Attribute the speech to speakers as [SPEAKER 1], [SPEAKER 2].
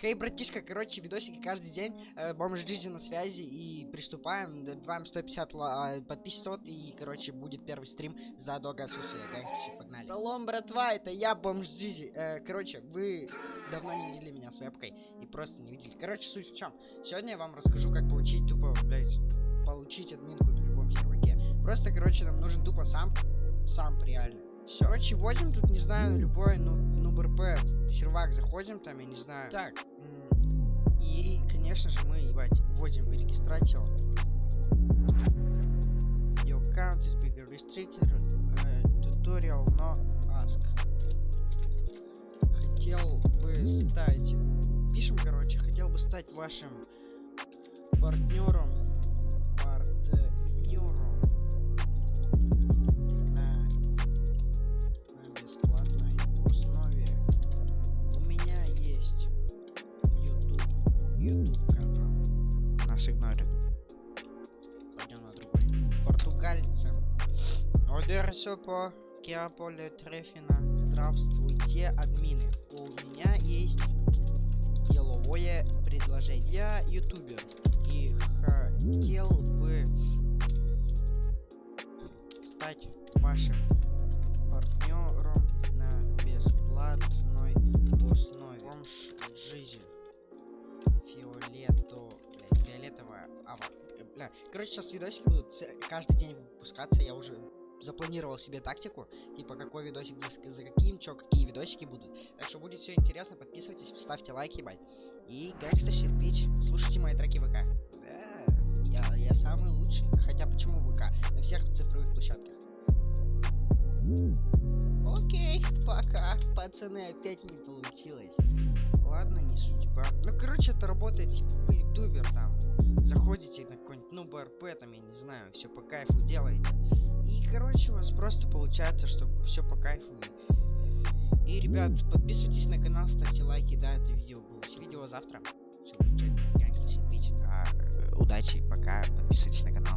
[SPEAKER 1] Хей, братишка, короче, видосики каждый день. Э, бомж жизни на связи и приступаем. Добиваем 150 ла- подписчиков и, короче, будет первый стрим за долгое отсутствие. Гангстер, погнали. Салом, братва, это я, бомж Джизи. Э, короче, вы давно не видели меня с вебкой и просто не видели. Короче, суть в чем. Сегодня я вам расскажу, как получить тупо, блядь, получить админку на любом серваке. Просто, короче, нам нужен тупо сам, сам реально. Все, короче, вводим тут, не знаю, любой, ну, ну, БРП, сервак заходим, там, я не знаю. Так, и, конечно же, мы, ебать, вводим регистрацию. Your account is bigger restricted, э, tutorial no ask. Хотел бы стать, пишем, короче, хотел бы стать вашим партнером Канал. Нас игнорят. Пойдем на другой. Португальцы. Одерсо по Киаполе Трефина. Здравствуйте, админы. У меня есть деловое предложение. Я ютубер и хотел ава. Э, Бля. Короче, сейчас видосики будут каждый день выпускаться. Я уже запланировал себе тактику. Типа, какой видосик за, каким, чё, какие видосики будут. Так что будет все интересно. Подписывайтесь, ставьте лайки, ебать. И Gangsta Shit. Слушайте мои треки ВК. Я, я самый лучший. Хотя почему ВК? На всех цифровых площадках. Окей, пока. Пацаны, опять не получилось. Ладно, не судьба. Ну, короче, это работает, типа, ютубер там. Заходите на какой-нибудь, ну, БРП, там, я не знаю, все по кайфу делаете. И, короче, у вас просто получается, что все по кайфу. И, ребят, подписывайтесь на канал, ставьте лайки, да, это видео было. Видео завтра. Gangsta Shit Bitch. А, удачи, пока, подписывайтесь на канал.